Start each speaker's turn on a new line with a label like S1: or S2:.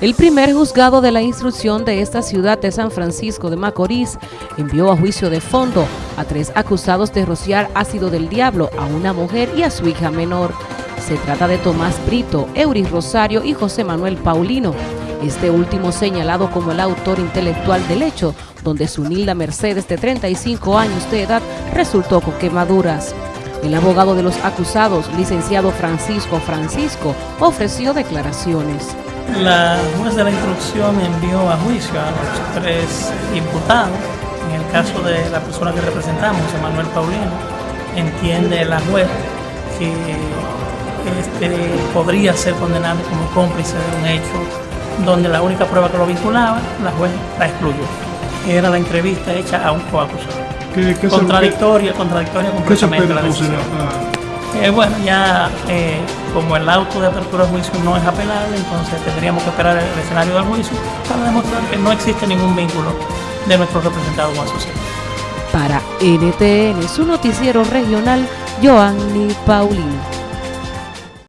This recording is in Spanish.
S1: El primer juzgado de la instrucción de esta ciudad de San Francisco de Macorís envió a juicio de fondo a tres acusados de rociar ácido del diablo a una mujer y a su hija menor. Se trata de Tomás Brito, Euris Rosario y José Manuel Paulino. Este último señalado como el autor intelectual del hecho, donde su Nilda Mercedes de 35 años de edad resultó con quemaduras. El abogado de los acusados, licenciado Francisco Francisco, ofreció declaraciones.
S2: La juez de la instrucción envió a juicio a los tres imputados. En el caso de la persona que representamos, Manuel Paulino, entiende la juez que este, podría ser condenado como cómplice de un hecho donde la única prueba que lo vinculaba, la juez la excluyó. Era la entrevista hecha a un coacusado. contradictoria, contradictoria completamente la decisión. Eh, bueno, ya eh, como el auto de apertura de juicio no es apelable, entonces tendríamos que esperar el escenario del juicio para demostrar que no existe ningún vínculo de nuestro representado con asociado.
S1: Para NTN, su noticiero regional, Joanny Paulino.